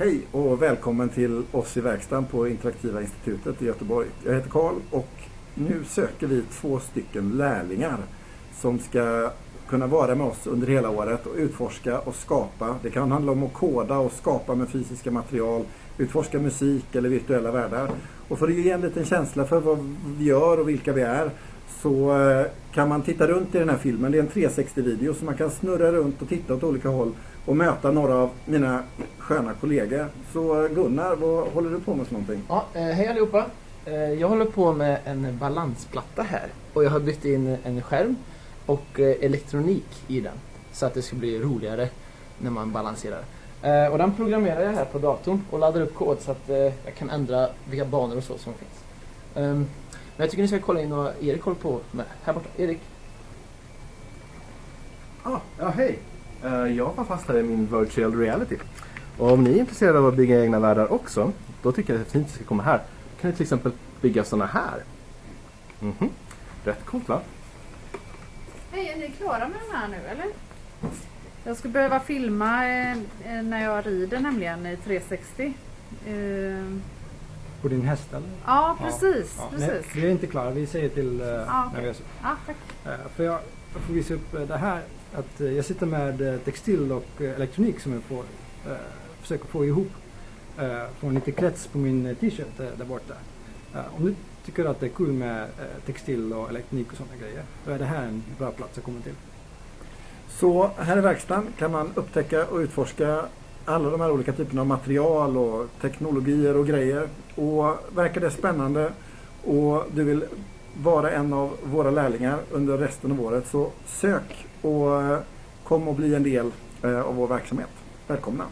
Hej och välkommen till oss i verkstaden på Interaktiva institutet i Göteborg. Jag heter Karl och nu söker vi två stycken lärlingar som ska kunna vara med oss under hela året och utforska och skapa. Det kan handla om att koda och skapa med fysiska material, utforska musik eller virtuella världar. Och för att ge en liten känsla för vad vi gör och vilka vi är så eh, kan man titta runt i den här filmen. Det är en 360-video så man kan snurra runt och titta åt olika håll och möta några av mina sköna kollegor. Så Gunnar, vad håller du på med för någonting? Ja, eh, hej allihopa. Eh, Jag håller på med en balansplatta här och jag har bytt in en skärm och eh, elektronik i den så att det ska bli roligare när man balanserar. Och den programmerar jag här på datorn och laddar upp kod så att jag kan ändra vilka banor och så som finns. Ehm, Men jag tycker ni ska kolla in vad Erik håller på med. Här borta. Erik. Ah, ja, hej! Jag var fast här i min virtual reality. Och om ni är intresserade av att bygga egna världar också, då tycker jag att det är fint att ni ska komma här. Då kan ni till exempel bygga sådana här. Mhm. Rätt coolt va? Hej, är ni klara med den här nu eller? Jag ska behöva filma eh, eh, när jag rider nämligen i 360. Eh, På din häst eller? ja, precis. Ja, nej, precis. vi är inte klara, vi säger till uh, Ja, när vi är så. Ja, tack. Eh, för jag, jag får visa upp eh, det här. Att eh, jag sitter med eh, textil och eh, elektronik som jag får försöker få ihop. Uh, få en liten krets på min eh, t-shirt eh, där borta. Om du tycker att det är kul med textil och elektronik och sådana grejer. Då är det här en bra plats att komma till. Så här i verkstaden kan man upptäcka och utforska alla de här olika typerna av material och teknologier och grejer. Och verkar det spännande och du vill vara en av våra lärlingar under resten av året så sök och kom och bli en del av vår verksamhet. Välkomna!